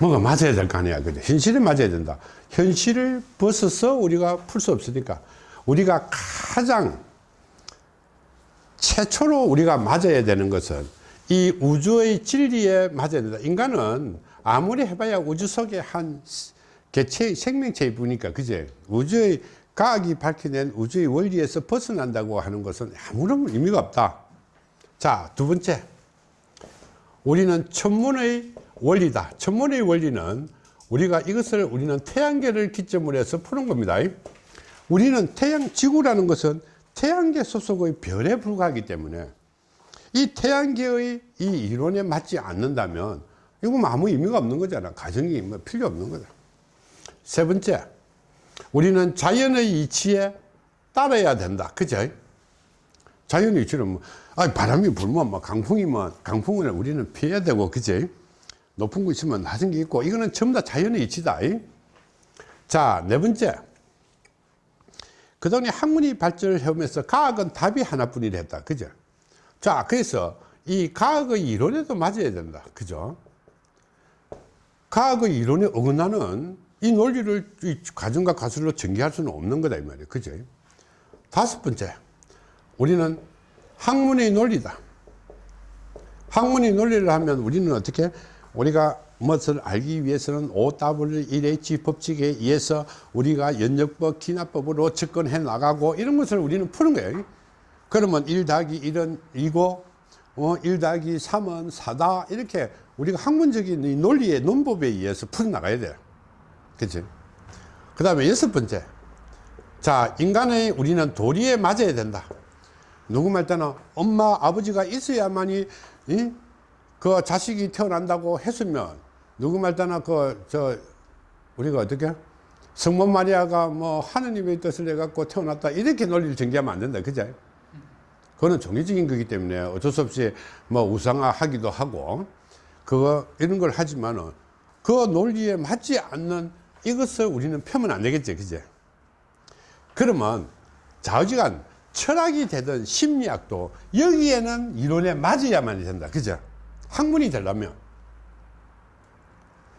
뭐가 맞아야 될 거 아니야. 그죠? 현실에 맞아야 된다. 현실을 벗어서 우리가 풀 수 없으니까 우리가 가장 최초로 우리가 맞아야 되는 것은 이 우주의 진리에 맞아야 된다. 인간은 아무리 해봐야 우주 속에 한 개체, 생명체일 뿐이니까, 그제? 우주의, 과학이 밝혀낸 우주의 원리에서 벗어난다고 하는 것은 아무런 의미가 없다. 자, 두 번째. 우리는 천문의 원리다. 천문의 원리는 우리가 이것을 우리는 태양계를 기점으로 해서 푸는 겁니다. 우리는 태양, 지구라는 것은 태양계 소속의 별에 불과하기 때문에 이 태양계의 이 이론에 맞지 않는다면 이건 아무 의미가 없는 거잖아. 가정이 뭐 필요 없는 거다. 세 번째, 우리는 자연의 이치에 따라야 된다. 그죠? 자연의 이치는 뭐, 아, 바람이 불면, 뭐, 강풍이면, 강풍을 우리는 피해야 되고, 그지? 높은 거 있으면 낮은 게 있고, 이거는 전부 다 자연의 이치다. 자, 네 번째. 그동안에 학문이 발전을 해오면서 과학은 답이 하나뿐이라 했다. 그죠? 자, 그래서 이 과학의 이론에도 맞아야 된다. 그죠? 과학의 이론에 어긋나는 이 논리를 이 가정과 가설로 전개할 수는 없는 거다. 이 말이에요. 그죠? 다섯 번째. 우리는 학문의 논리다. 학문의 논리를 하면 우리는 어떻게 우리가 무엇을 알기 위해서는 OW1H 법칙에 의해서 우리가 연역법, 기납법으로 접근해 나가고 이런 것을 우리는 푸는 거예요. 그러면 1 더하기 1은 2고, 어, 1 더하기 3은 4다. 이렇게 우리가 학문적인 이 논리의 논법에 의해서 풀어나가야 돼요. 그치? 그 다음에 여섯 번째. 자, 인간의 우리는 도리에 맞아야 된다. 누구 말 때는 엄마, 아버지가 있어야만이, 이? 그 자식이 태어난다고 했으면, 누구 말 때는 그, 저, 우리가 어떻게? 성모 마리아가 뭐 하느님의 뜻을 해갖고 태어났다. 이렇게 논리를 전개하면 안 된다. 그죠? 그거는 종교적인 거기 때문에 어쩔 수 없이 뭐 우상화 하기도 하고, 그거, 이런 걸 하지만은 그 논리에 맞지 않는 이것을 우리는 펴면 안 되겠지. 그제? 그러면 좌우지간 철학이 되든 심리학도 여기에는 이론에 맞아야만 된다. 그죠? 학문이 되려면.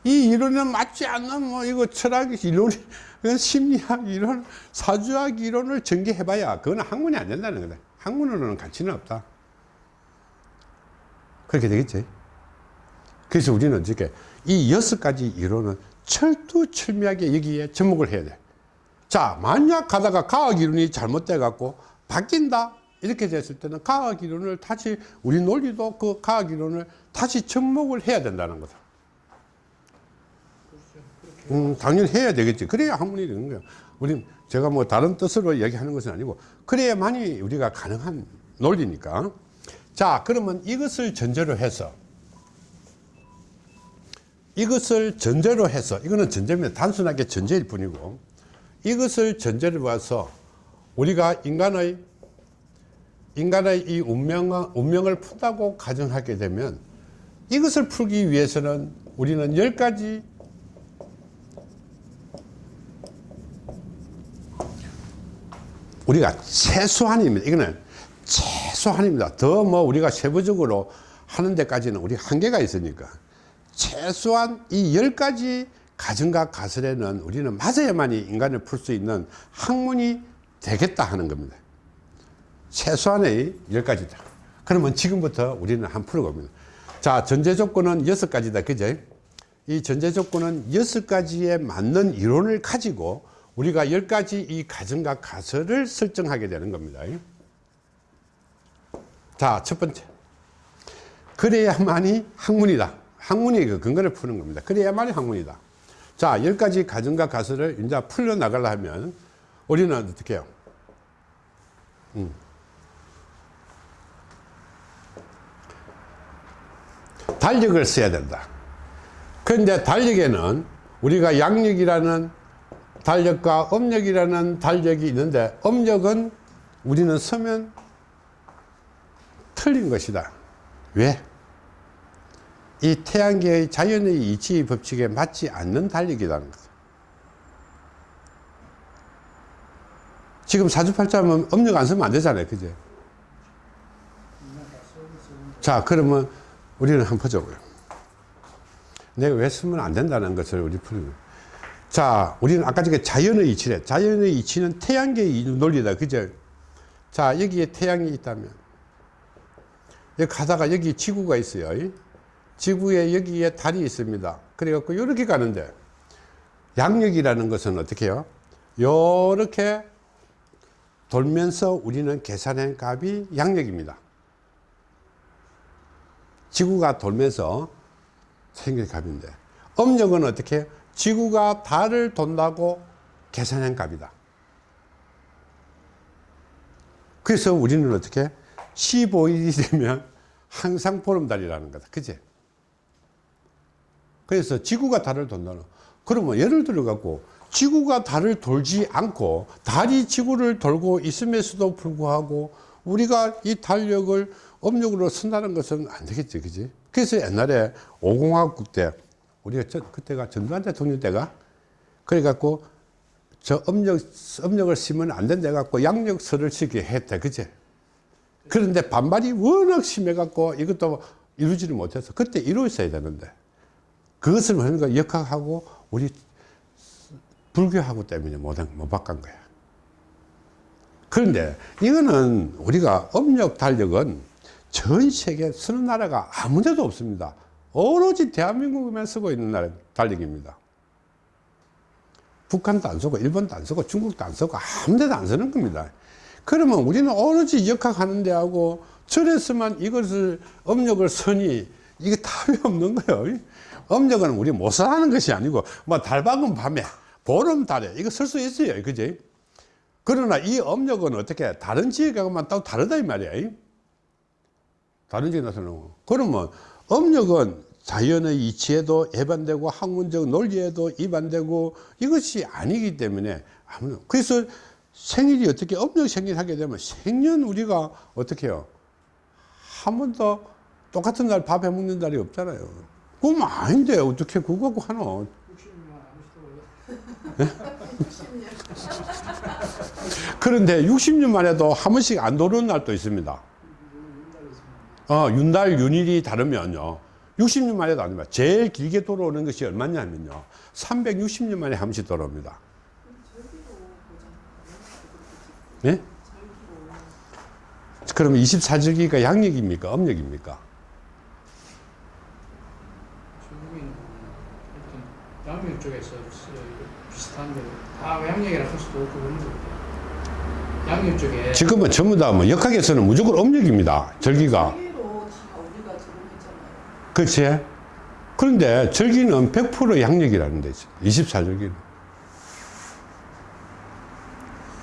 이 이론에 맞지 않는 뭐 이거 철학 이론, 심리학 이론, 사주학 이론을 전개해봐야 그거는 학문이 안 된다는 거다. 학문으로는 가치는 없다. 그렇게 되겠지. 그래서 우리는 어떻게 이 여섯 가지 이론은 철두철미하게 여기에 접목을 해야 돼. 자, 만약 가다가 과학 이론이 잘못돼 갖고 바뀐다 이렇게 됐을 때는 과학 이론을 다시 우리 논리도 그 과학 이론을 다시 접목을 해야 된다는 거다. 음, 당연히 해야 되겠지. 그래야 학문이 되는 거야. 우리 제가 뭐 다른 뜻으로 얘기하는 것은 아니고 그래야만이 우리가 가능한 논리니까. 자, 그러면 이것을 전제로 해서 이것을 전제로 해서 이거는 전제입니다. 단순하게 전제일 뿐이고 이것을 전제로 봐서 우리가 인간의 인간의 이 운명, 운명을 푼다고 가정하게 되면 이것을 풀기 위해서는 우리는 열 가지 우리가 최소한입니다. 이거는 최소한입니다. 더 뭐 우리가 세부적으로 하는 데까지는 우리 한계가 있으니까 최소한 이 열 가지 가정과 가설에는 우리는 맞아야만이 인간을 풀 수 있는 학문이 되겠다 하는 겁니다. 최소한의 열 가지다. 그러면 지금부터 우리는 한 풀어봅니다. 자, 전제 조건은 여섯 가지다. 그죠? 이 전제 조건은 여섯 가지에 맞는 이론을 가지고 우리가 열 가지 이 가정과 가설을 설정하게 되는 겁니다. 자, 첫 번째. 그래야만이 학문이다. 학문이 그 근거를 푸는 겁니다. 그래야만이 학문이다. 자, 열 가지 가정과 가설을 이제 풀려 나가려 하면 우리는 어떻게 해요? 음. 달력을 써야 된다. 그런데 달력에는 우리가 양력이라는 달력과 음력이라는 달력이 있는데 음력은 우리는 서면 틀린 것이다. 왜? 이 태양계의 자연의 이치 법칙에 맞지 않는 달력이라는 거다. 지금 사주팔자면 음력 안 쓰면 안 되잖아요. 그죠? 자, 그러면 우리는 보자고요. 내가 왜 쓰면 안 된다는 것을 우리 풀 자, 우리는 아까 전에 자연의 이치래. 자연의 이치는 태양계의 논리다. 그죠? 자, 여기에 태양이 있다면. 여기 가다가 여기 지구가 있어요. 지구에 여기에 달이 있습니다. 그래갖고 이렇게 가는데 양력이라는 것은 어떻게 해요? 요렇게 돌면서 우리는 계산한 값이 양력입니다. 지구가 돌면서 생긴 값인데 음력은 어떻게 해요? 지구가 달을 돈다고 계산한 값이다. 그래서 우리는 어떻게 15일이 되면 항상 보름달이라는 거다. 그지? 그래서 지구가 달을 돈다는 그러면 예를 들어 갖고 지구가 달을 돌지 않고 달이 지구를 돌고 있음에서도 불구하고 우리가 이 달력을 음력으로 쓴다는 것은 안 되겠지. 그지? 그래서 옛날에 오공화국 때 우리가 저, 그때가 전두환 대통령 때가 그래 갖고 저 음력 음력을 쓰면 안 된다 갖고 양력서를 쓰게 했대. 그지? 그런데 반발이 워낙 심해 갖고 이것도 이루지를 못해서 그때 이루었어야 되는데 그것을 하니까 역학하고 우리 불교하고 때문에 못, 못 바꾼 거야. 그런데 이거는 우리가 음력 달력은 전 세계 쓰는 나라가 아무 데도 없습니다. 오로지 대한민국에만 쓰고 있는 나라 달력입니다. 북한도 안 쓰고 일본도 안 쓰고 중국도 안 쓰고 아무 데도 안 쓰는 겁니다. 그러면 우리는 오로지 역학하는 데하고 절에서만 이것을 음력을 쓰니 이게 답이 없는 거예요. 음력은 우리 못 쓰라는 것이 아니고 뭐 달박은 밤에 보름 달에 이거 쓸 수 있어요. 그지? 그러나 이 음력은 어떻게 다른 지역하고만 또 다르다 이 말이야. 다른 지역에 나서는 그러면 음력은 자연의 이치에도 해반되고 학문적 논리에도 위반되고 이것이 아니기 때문에 아무 그래서 생일이 어떻게 음력 생일 하게 되면 생년 우리가 어떻게 해요? 한 번도 똑같은 날 밥 해 먹는 날이 없잖아요. 그럼 아닌데 어떻게 그거 갖고 하노? 그런데 60년 만에도 한 번씩 안 도는 날도 있습니다. 어, 윤달, 윤일이 다르면요. 60년 만에도 아닙니다. 제일 길게 돌아오는 것이 얼마냐면요. 360년 만에 한 번씩 돌아옵니다. 예? 그러면 24절기가 양력입니까? 음력입니까? 양력 쪽에서 비슷한데 다 양력이라 할 수도 없고 그런 거 양력 쪽에 지금은 전부 다 뭐 역학에서는 무조건 음력입니다. 절기가. 절기로 다 우리가 들어오잖아요. 그렇지? 그런데 절기는 100% 양력이라는 데죠. 24절기는.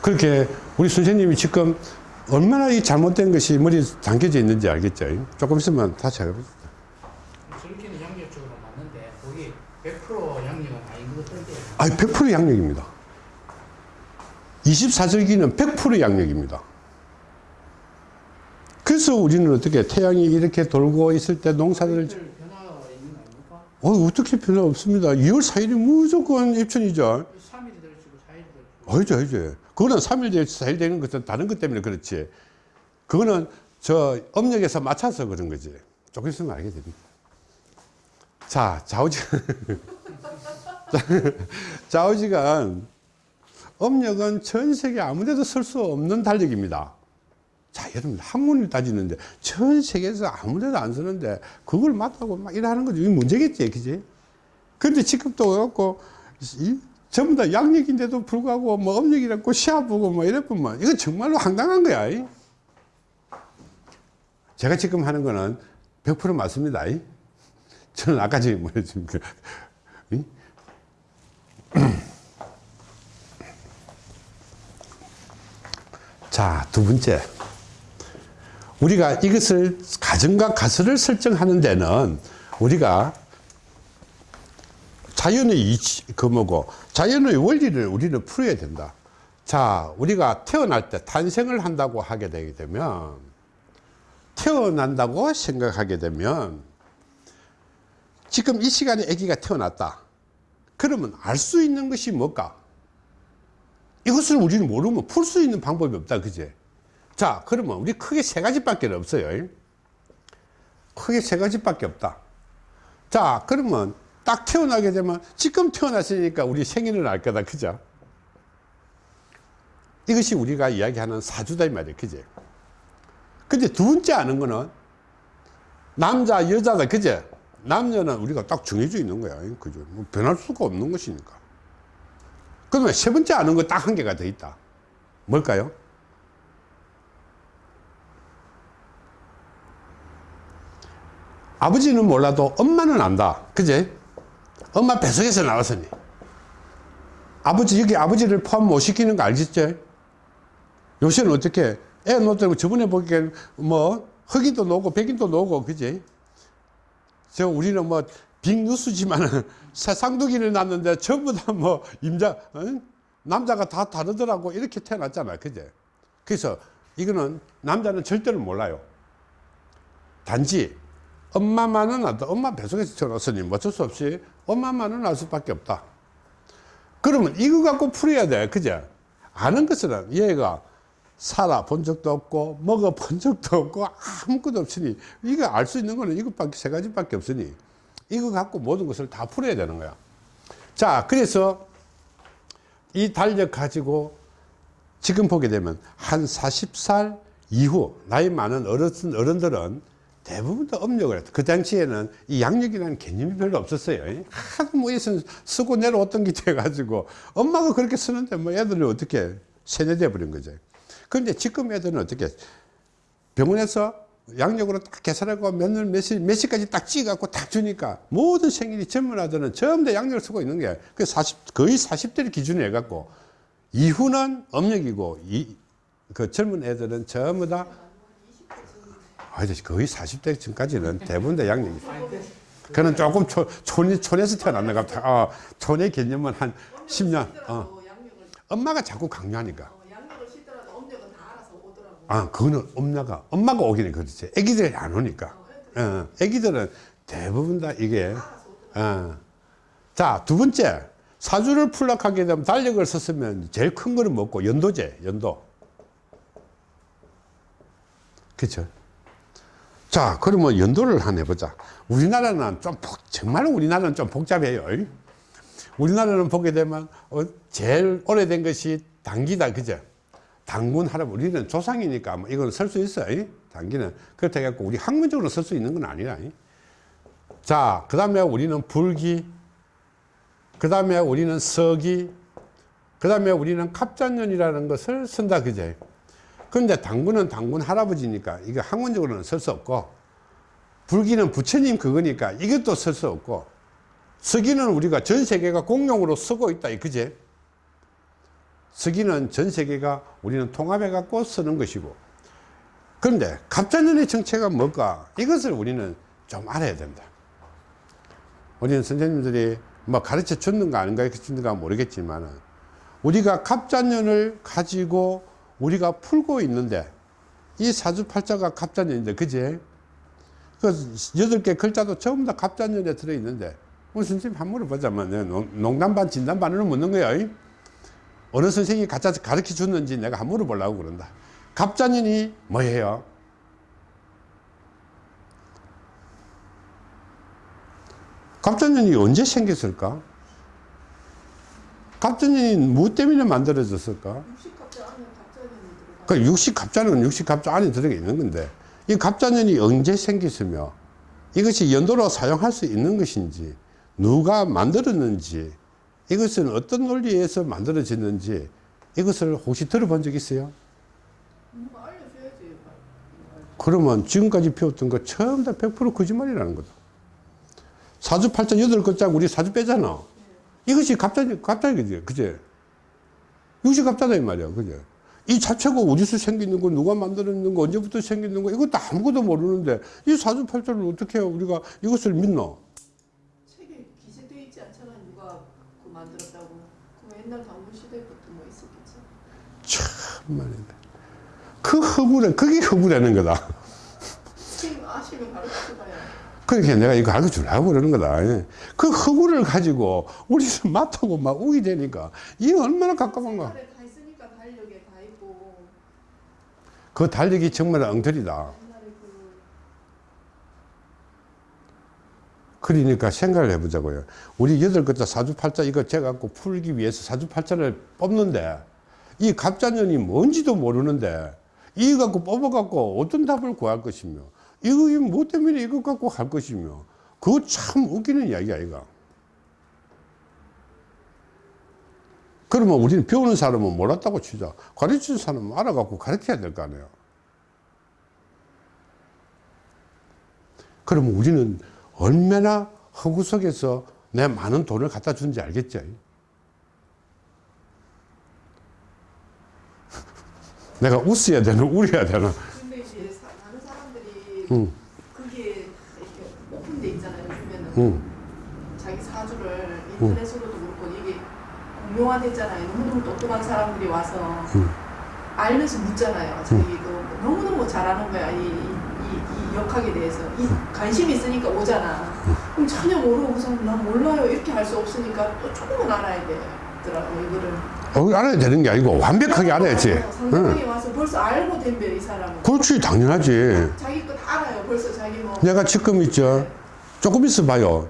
그렇게 우리 선생님이 지금 얼마나 이 잘못된 것이 머리에 담겨져 있는지 알겠죠? 조금 있으면 다시 해보겠습니다. 절기는 양력 쪽으로 맞는데 거기 100% 양력은 아닌 것 같던데 아니, 100% 양력입니다. 24절기는 100% 양력입니다. 그래서 우리는 어떻게 태양이 이렇게 돌고 있을 때 농사를? 어, 어떻게 변화 없습니다. 2월 4일이 무조건 입천이죠. 3일이 될 수고 4일이 될 수고 아니죠, 아니죠. 그거는 3일, 4일 되는 것은 다른 것 때문에 그렇지. 그거는 저 음력에서 맞춰서 그런 거지. 조금 있으면 알게 됩니다. 자, 좌우지. 좌우지가 음력은 전 세계 아무 데도 쓸 수 없는 달력입니다. 자, 여러분, 학문을 따지는데 전 세계에서 아무 데도 안 쓰는데 그걸 맞다고 막 이러는 거지. 이게 문제겠지, 그지? 근데 그렇고, 이, 전부 다 양력인데도 불구하고 뭐 음력이라고 시합 보고 뭐 이랬구만. 이거 정말로 황당한 거야. 이. 제가 지금 하는 거는 100% 맞습니다. 이. 저는 아까 전에 뭐랬습니까? 이? 자, 두 번째. 우리가 이것을 가정과 가설을 설정하는 데는 우리가 자연의 이치, 그 뭐고, 자연의 원리를 우리는 풀어야 된다. 자, 우리가 태어날 때 탄생을 한다고 하게 되게 되면, 태어난다고 생각하게 되면, 지금 이 시간에 아기가 태어났다. 그러면 알 수 있는 것이 뭘까? 이것을 우리는 모르면 풀 수 있는 방법이 없다. 그제? 자, 그러면 우리 크게 세 가지밖에 없어요. 크게 세 가지밖에 없다. 자, 그러면 딱 태어나게 되면 지금 태어났으니까 우리 생일을 알 거다. 그죠? 이것이 우리가 이야기하는 사주다 이 말이에요. 그죠? 근데 두 번째 아는 거는 남자, 여자다. 그죠? 남녀는 우리가 딱 정해져 있는 거야. 그죠? 뭐 변할 수가 없는 것이니까. 그러면 세 번째 아는 거 딱 한 개가 더 있다. 뭘까요? 아버지는 몰라도 엄마는 안다. 그제? 엄마 뱃속에서 나왔으니. 아버지, 여기 아버지를 포함 못 시키는 거 알겠죠? 요새는 어떻게, 애 놓더라고 저번에 보기엔 뭐, 흑인도 나오고 백인도 나오고, 그지? 저 우리는 뭐, 빅뉴스지만은 쌍둥이를 낳는데 전부 다 뭐, 임자, 어? 남자가 다 다르더라고. 이렇게 태어났잖아. 그제? 그래서 이거는 남자는 절대로 몰라요. 단지 엄마만은 알다. 엄마 뱃속에서 태어났으니 뭐 어쩔 수 없이 엄마만은 알 수밖에 없다. 그러면 이거 갖고 풀어야 돼. 그죠? 아는 것은 얘가 살아본 적도 없고 먹어본 적도 없고 아무것도 없으니 이거 알 수 있는 거는 이것밖에 세 가지밖에 없으니 이거 갖고 모든 것을 다 풀어야 되는 거야. 자, 그래서 이 달력 가지고 지금 보게 되면 한 40살 이후 나이 많은 어르신, 어른들은 대부분 다 업력을 했다. 그 당시에는 이 양력이라는 개념이 별로 없었어요. 하도 뭐 있으면 쓰고 내려왔던 게 돼가지고 엄마가 그렇게 쓰는데 뭐 애들이 어떻게 세뇌돼 버린 거죠. 그런데 지금 애들은 어떻게 병원에서 양력으로 딱 계산하고 몇월 몇 시, 몇 시까지 딱 찍어갖고 딱 주니까 모든 생일이 젊은 아들은 전부 다 양력을 쓰고 있는 게그 40, 거의 40대를 기준으로 해갖고 이후는 음력이고 이, 그 젊은 애들은 전부 다 아니 거의 40대 전까지는 대부분 다 양력이 그는 조금 초, 촌, 촌에서 태어났나 같아 어, 촌의 개념은 한 10년 어. 엄마가 자꾸 강요하니까. 아 그거는 엄마가 엄마가 오기는 그렇지. 애기들이 안 오니까. 어, 애기들은 대부분 다 이게 어. 자 두 번째. 사주를 풀락하게 되면 달력을 썼으면 제일 큰 거는 먹고? 연도제 연도. 그쵸 자 그러면 연도를 하나 해보자. 우리나라는 좀 복, 정말 우리나라는 좀 복잡해요. 우리나라는 보게 되면 어, 제일 오래된 것이 당기다 그죠? 당군 할아버지 우리는 조상이니까 뭐 이건 쓸 수 있어 요. 당기는. 그렇다 해갖고 우리 학문적으로 쓸 수 있는 건 아니라. 자그 다음에 우리는 불기 그 다음에 우리는 서기 그 다음에 우리는 갑자년이라는 것을 쓴다 그죠 그런데 당군은 당군 할아버지니까 이거 학문적으로는 쓸 수 없고 불기는 부처님 그거니까 이것도 쓸 수 없고 서기는 우리가 전 세계가 공용으로 쓰고 있다 그제? 서기는 전 세계가 우리는 통합해 갖고 쓰는 것이고 그런데 갑자년의 정체가 뭘까? 이것을 우리는 좀 알아야 된다. 우리는 선생님들이 뭐 가르쳐 줬는가 안 가르쳐 줬는가 모르겠지만 우리가 갑자년을 가지고 우리가 풀고 있는데 이 사주팔자가 갑자년인데 그제 그 여덟 개 글자도 전부 다 갑자년에 들어있는데 우리 선생님 한 물어보자면 농- 농담 반 진담 반으로 묻는 거야 어느 선생님이 가짜 가르쳐 줬는지 내가 한 물어보려고 그런다 갑자년이 뭐예요? 갑자년이 언제 생겼을까? 갑자년이 무 때문에 만들어졌을까? 60갑자 안에 갑자년이 들어가. 그60 갑자는 60 갑자 안에 들어가 있는 건데 이 갑자년이 언제 생겼으며 이것이 연도로 사용할 수 있는 것인지 누가 만들었는지 이것은 어떤 논리에서 만들어졌는지 이것을 혹시 들어본 적 있어요? 그러면 지금까지 배웠던 거 처음 다 100% 거짓말이라는 거다. 사주 팔자 여덟 글자 우리 사주 빼잖아. 이것이 갑자기, 갑자기, 그제? 이것이 갑자다, 이 말이야. 그제? 이 자체가 어디서 생기는 거, 누가 만들었는 거, 언제부터 생기는 거, 이것도 아무것도 모르는데, 이 사주팔자를 어떻게 우리가 이것을 믿노? 책에 기재되어 있지 않잖아. 누가 그 만들었다고. 그럼 옛날 당군 시대부터 뭐 있었겠지. 참말이네. 그 허구래, 그게 허구라는 거다. 책 아시면 가르쳐봐야. 그러니까 내가 이거 가르쳐 주려고 그러는 거다. 그 허구를 가지고 우리는 맡하고 막 우기 되니까 이게 얼마나 가깝은가. 옛날에 다 있으니까 달력에 다 있고. 그 달력이 정말 엉터리다. 그 그러니까 생각을 해보자고요. 우리 여덟 글자 사주팔자 이거 재갖고 풀기 위해서 사주팔자를 뽑는데 이 갑자년이 뭔지도 모르는데 이거 갖고 뽑아 갖고 어떤 답을 구할 것이며 이거 뭐 때문에 이거 갖고 할 것이며 그거 참 웃기는 이야기 아이가. 그러면 우리는 배우는 사람은 몰랐다고 치자. 가르치는 사람은 알아갖고 가르쳐야 될 거 아니에요. 그러면 우리는 얼마나 허구 속에서 내 많은 돈을 갖다 주는지 알겠죠? 내가 웃어야 되나, 울어야 되나? 근데 이제 사, 다른 사람들이 응, 그게 이렇게 오픈돼 있잖아요. 요즘에는 응, 자기 사주를 이게 공 용화됐잖아요. 너무너무 똑똑한 사람들이 와서 응. 알면서 묻잖아요. 자기도 너무너무 잘하는 거야. 이, 이, 이, 이 역학에 대해서. 이 관심이 있으니까 오잖아. 그럼 전혀 모르고 우선 난 몰라요. 이렇게 할 수 없으니까 또 조금은 알아야 되더라고 이거를. 어, 알아야 되는 게 아니고 완벽하게 알아야지. 응. 상대방이 와서 벌써 알고 된배이 사람은. 그렇지, 당연하지. 자기 거다 알아요. 벌써 자기 뭐. 내가 지금 있죠. 조금 있어 봐요.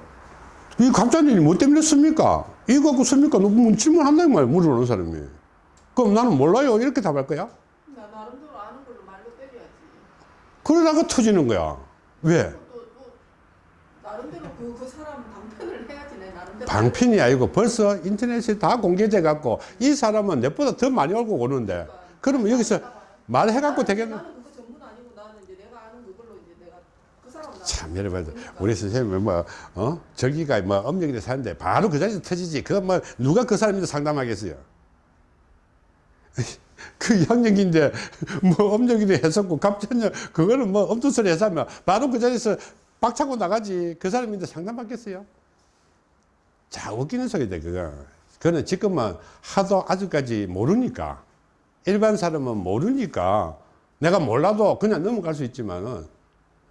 이 갑자기 뭐 때문에 씁니까? 이거 갖고 씁니까? 너뭐 질문한다는 말이야, 물어보는 사람이. 그럼 나는 몰라요. 이렇게 답할 거야? 나 나름대로 아는 걸로 말로 때려야지. 그러다가 터지는 거야. 왜? 또, 또 나름대로 그, 그 사람 방편을 해야지 내 나름대로. 방편이 아니고 벌써 인터넷에 다 공개돼 갖고 이 사람은 내보다 더 많이 알고 오는데 그러면 여기서 말해갖고 되겠나? 참 여러분 우리 선생님은 뭐 어? 저기가 뭐 엄력이 사는데 바로 그 자리에서 터지지. 그거 뭐 누가 그 사람인데 상담하겠어요? 그 양력인데 뭐 엄력이도 했었고 갑자기 그거는 뭐 엄두 소리 해서 하면 바로 그 자리에서 박차고 나가지. 그 사람인데 상담받겠어요? 자 웃기는 소리다 그거. 그거는 지금은 하도 아직까지 모르니까. 일반 사람은 모르니까 내가 몰라도 그냥 넘어갈 수 있지만은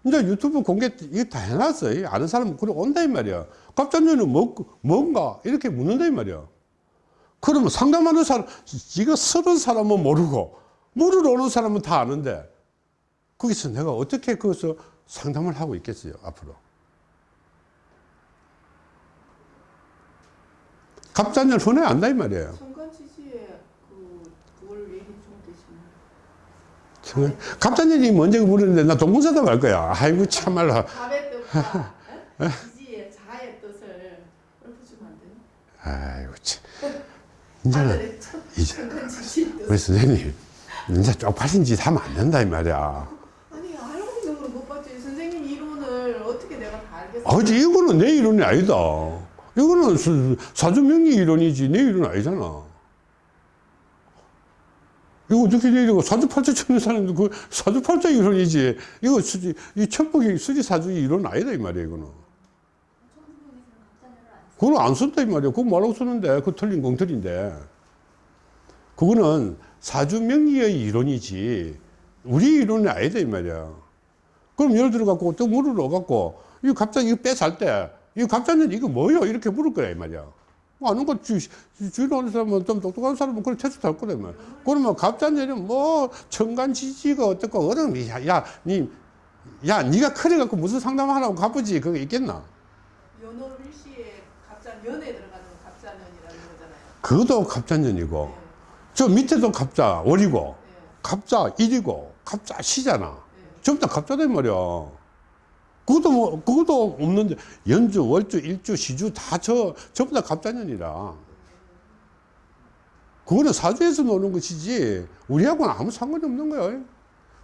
이제 유튜브 공개 이거 다 해놨어. 이 아는 사람은 그래 온다 이 말이야. 갑자기는 뭐, 뭔가 이렇게 묻는다 이 말이야. 그러면 상담하는 사람, 이거 쓰는 사람은 모르고 물으러 오는 사람은 다 아는데 거기서 내가 어떻게 거기서 상담을 하고 있겠어요 앞으로. 갑자기 흔해 안다 이 말이에요. 순간 지지에 그 그걸 왜 인정되시나요? 참, 갑자기 먼저 물었는데 나 동문서답 할 거야. 아이고 참말로. 아이고 참. 이제는 이제 뜻. 우리 선생님 이제 쪽팔린 짓 하면 안 된다 이 말이야. 아니 알고 있는 걸못 봤지. 선생님 이론을 어떻게 내가 다 알겠어? 아지 이거는 내 이론이 아니다. 이거는 수- 사주명리 이론이지 내 이론 아니잖아. 이거 어떻게 내리고 사주팔자 치는 사람도 그 사주팔자 이론이지. 이거 수지 이 천복이 수지 사주 이론 아니다 이 말이야 이거는. 그걸 안 쓴다 이 말이야. 그거 뭐라고 쓰는데 그 틀린 공틀인데. 그거는 사주 명리의 이론이지 우리 이론이 아니다 이 말이야. 그럼 예를 들어 갖고 또 물으러 갖고 이 갑자기 이거 빼살 때이 갑자기 이거 뭐요 이렇게 물을 거야 이 말이야. 뭐 아는 거 주, 주- 주로 하는 사람은 좀 똑똑한 사람은 그걸 거다 이 말이야. 그러면 갑자기는 뭐 천간지지가 어떻고 어른 야 야 니 야, 니가 그래 갖고 무슨 상담하라고 가쁘지 그거 있겠나? 연월 일시에 갑자 년에 들어가는 갑자년이라는 거잖아요. 그것도 갑자년이고 네. 저 밑에도 갑자 월이고 네. 갑자 일이고 갑자 시잖아. 네. 전부 다 갑자다 말이야. 그것도 뭐, 그것도 없는데, 연주, 월주, 일주, 시주 다 저, 전부 다 갑자년이라. 그거는 사주에서 노는 것이지, 우리하고는 아무 상관이 없는 거야.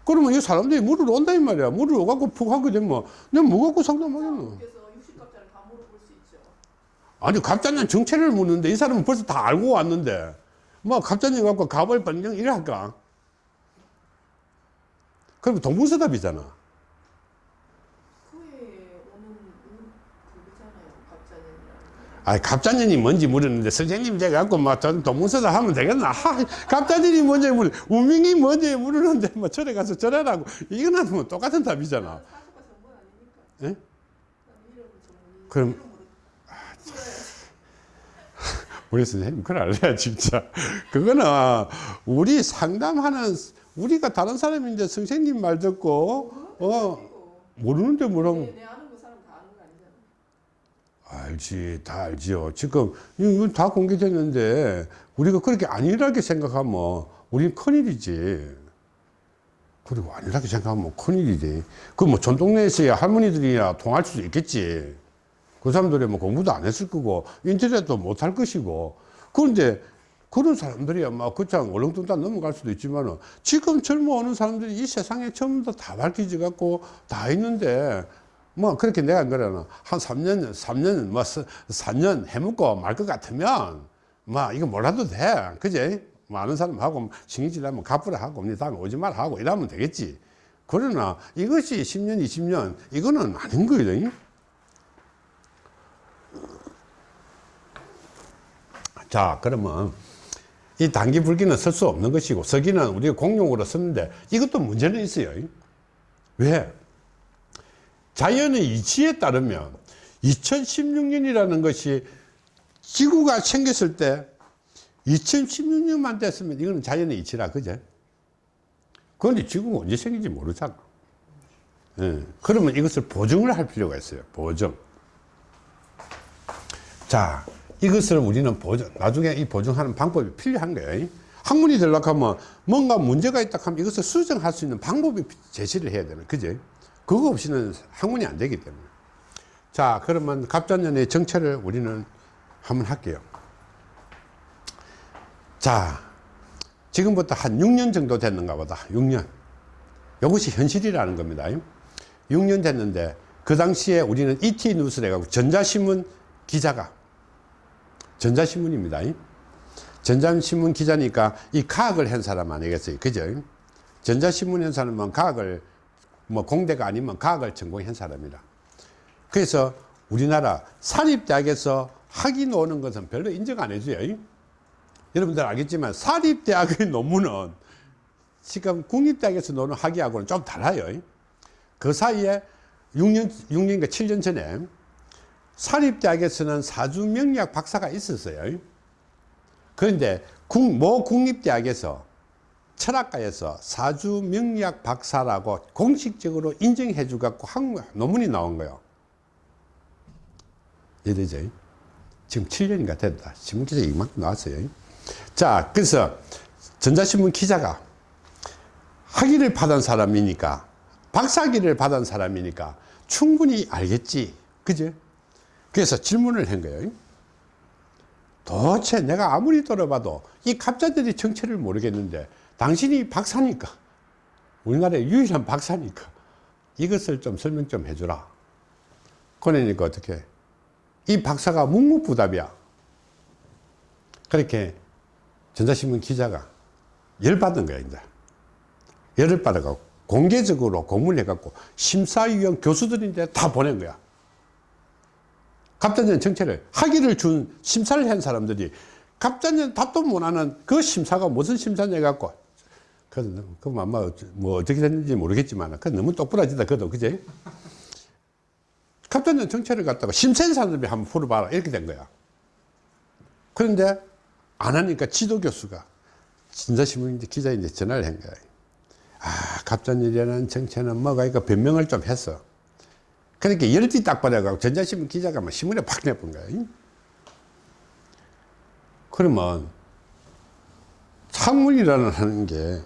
그러면 이 사람들이 물으러 온다, 이 말이야. 물으러 오갖고 푹 하게 되면, 내가 뭐 갖고 상담하겠노? 그래서 60갑자를 다 물어볼 수 있죠. 아니, 갑자년 정체를 묻는데, 이 사람은 벌써 다 알고 왔는데, 뭐, 갑자년 갖고 갑을 번정 이래 할까? 그러면 동문서답이잖아. 그에 오는 운- 그거잖아요. 갑자년이라는 거. 아, 갑자년이 뭔지 물었는데 선생님 제가 갖고 막 저는 동문서답 하면 되겠나? 하, 갑자년이 뭔지 물어, 우명이 뭔지 물었는데 뭐 절에 가서 절하라고 이거는 뭐 똑같은 답이잖아. 예? 그럼- 풀어야지. 우리 선생님 알아야 진짜. 그거는 우리 상담하는 우리가 다른 사람인데 선생님 말 듣고 어. 모르는데 뭐라 알지, 다 알지요. 지금 이건 다 공개됐는데 우리가 그렇게 안일하게 생각하면 우리는 큰일이지. 그리고 안일하게 생각하면 큰일이지. 그뭐 전 동네에서야 할머니들이야 통할 수도 있겠지. 그 사람들이 뭐 공부도 안 했을 거고 인터넷도 못 할 것이고. 그런데 그런 사람들이야 막 그냥 얼렁뚱땅 넘어갈 수도 있지만은 지금 젊어오는 사람들이 이 세상에 전부 다 밝혀져 갖고 다 있는데 뭐 그렇게 내가 그러나 한 3년 3년 뭐 4년 해먹고 말 것 같으면 뭐 이거 몰라도 돼. 그제? 많은 사람하고 신경질 하면 갚으라 하고 니 다음에 오지 말라 하고 이러면 되겠지. 그러나 이것이 10년 20년 이거는 아닌 거예요 자 그러면 이 단기 불기는 쓸 수 없는 것이고 서기는 우리가 공용으로 쓰는데 이것도 문제는 있어요. 왜? 자연의 이치에 따르면 2016년이라는 것이 지구가 생겼을 때 2016년만 됐으면 이거는 자연의 이치라 그제? 그런데 지구가 언제 생긴지 모르잖아. 예, 그러면 이것을 보증을 할 필요가 있어요. 보증. 자 이것을 우리는 보증 나중에 이 보증하는 방법이 필요한 거예요. 학문이 되려고 하면 뭔가 문제가 있다 하면 이것을 수정할 수 있는 방법이 제시를 해야 되는 그제? 그거 없이는 학문이 안 되기 때문에. 자 그러면 갑자년의 정체를 우리는 한번 할게요. 자 지금부터 한 6년 정도 됐는가 보다. 6년. 이것이 현실이라는 겁니다. 6년 됐는데 그 당시에 우리는 ET 해가지고 전자신문 기자가 전자신문입니다. 전자신문 기자니까 이 과학을 한 사람 아니겠어요? 그죠? 전자신문 한 사람은 과학을 뭐 공대가 아니면 과학을 전공한 사람이라. 그래서 우리나라 사립대학에서 학위 노는 것은 별로 인정 안 해줘요. 여러분들 알겠지만 사립대학의 논문은 지금 국립대학에서 노는 학위하고는 좀 달라요. 그 사이에 6년, 6년인가 7년 전에 사립대학에서는 사주명리학 박사가 있었어요. 그런데 국, 모 국립대학에서 철학과에서 사주 명리학 박사라고 공식적으로 인정해 주 갖고 한 논문이 나온 거예요. 이해되죠? 지금 7년인가 됐다. 신문 기자 이만큼 나왔어요. 자 그래서 전자신문 기자가 학위를 받은 사람이니까 박사학위를 받은 사람이니까 충분히 알겠지. 그죠? 그래서 질문을 한 거예요. 도대체 내가 아무리 들어봐도 이 갑자들이 정체를 모르겠는데 당신이 박사니까. 우리나라의 유일한 박사니까. 이것을 좀 설명 좀 해주라. 그러니까 어떻게? 이 박사가 묵묵부답이야. 그렇게 전자신문 기자가 열받은 거야 이제. 열을 받아갖고 공개적으로 공문을 해갖고 심사위원 교수들인데 다 보낸 거야. 갑자년 정체를 학위를 준 심사를 한 사람들이 갑자년 답도 못하는 그 심사가 무슨 심사냐 해갖고 그, 그 아마 뭐 어떻게 됐는지 모르겠지만 그 너무 똑부러지다 그도. 그제 갑자년 정체를 갖다가 사람들이 한번 풀어봐라. 이렇게 된 거야. 그런데 안 하니까 지도 교수가 진자신문 기자인데 전화를 한 거야. 아 갑자년이라는 정체는 뭐가 이거 변명을 좀 했어 그러니까 열띠 딱 받아가고 전자신문 기자가 막 신문에 팍 내본 거야. 그러면 학문이라는 하는 게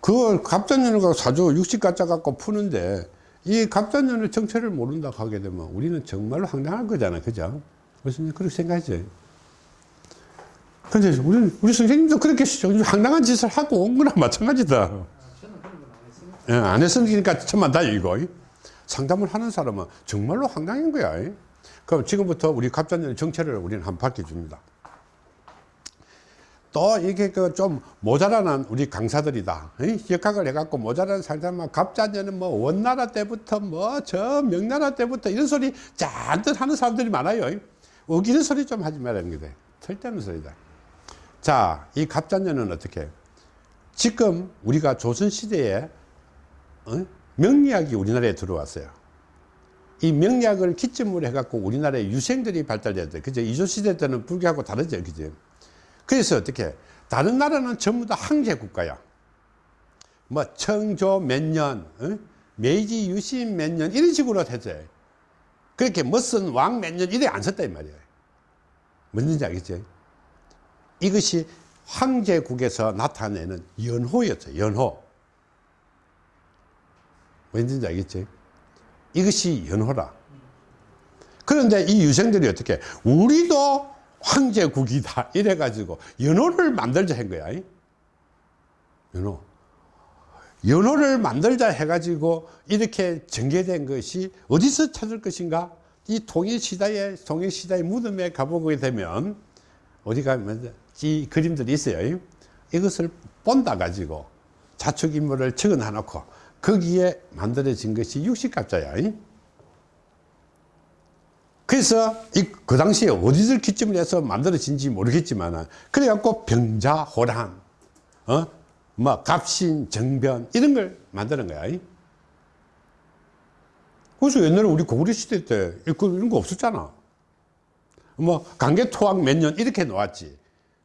그걸 갑자년을 갖고 사주 60 가짜 갖고 푸는데 이 갑자년의 정체를 모른다 하게 되면 우리는 정말로 황당한 거잖아. 그죠? 무슨 그렇게 생각하지. 근데 우리, 우리 선생님도 그렇게 황당한 짓을 하고 온 거나 마찬가지다. 예, 안 했으니까 천만 다행이고. 상담을 하는 사람은 정말로 황당한 거야. 그럼 지금부터 우리 갑자년 정체를 우리는 한번 밝혀줍니다. 또 이게 그 좀 모자라는 우리 강사들이다. 역학을 해갖고 모자라는 상담만 갑자년은 뭐 원나라 때부터 뭐 저 명나라 때부터 이런 소리 잔뜩 하는 사람들이 많아요. 우기는 소리 좀 하지 말라는 거다. 절대는 소리다. 자, 이 갑자년은 어떻게? 지금 우리가 조선시대에 어? 명리학이 우리나라에 들어왔어요. 이 명리학을 기점으로 해갖고 우리나라에 유생들이 발달됐대. 그죠? 이조시대 때는 불교하고 다르죠. 그죠? 그래서 어떻게, 다른 나라는 전부 다 황제 국가야. 뭐, 청조 몇 년, 어? 메이지 유신 몇 년, 이런 식으로 되죠. 그렇게 멋선 왕몇 년 이래 안이 말이에요 뭔지 알겠지? 이것이 황제국에서 나타내는 연호였어요 연호. 뭔지 알겠지? 이것이 연호라. 그런데 이 유생들이 어떻게 우리도 황제국이다 이래 가지고 연호를 만들자 한 거야 이? 연호 연호를 만들자 해가지고 이렇게 전개된 것이 어디서 찾을 것인가? 이 통일시대의, 통일시대의 무덤에 가보게 되면, 어디 가면 이 그림들이 있어요. 이것을 본다 가지고 자축 인물을 적어 놔놓고 거기에 만들어진 것이 육식갑자야. 그래서 이, 그 당시에 어디를 기점을 해서 만들어진지 모르겠지만, 그래갖고 병자호란, 어? 뭐 갑신, 정변 이런 걸 만드는 거야. 그래서 옛날에 우리 고구려 시대 때 이런 거 없었잖아. 뭐 강개토학 몇 년 이렇게 놓았지.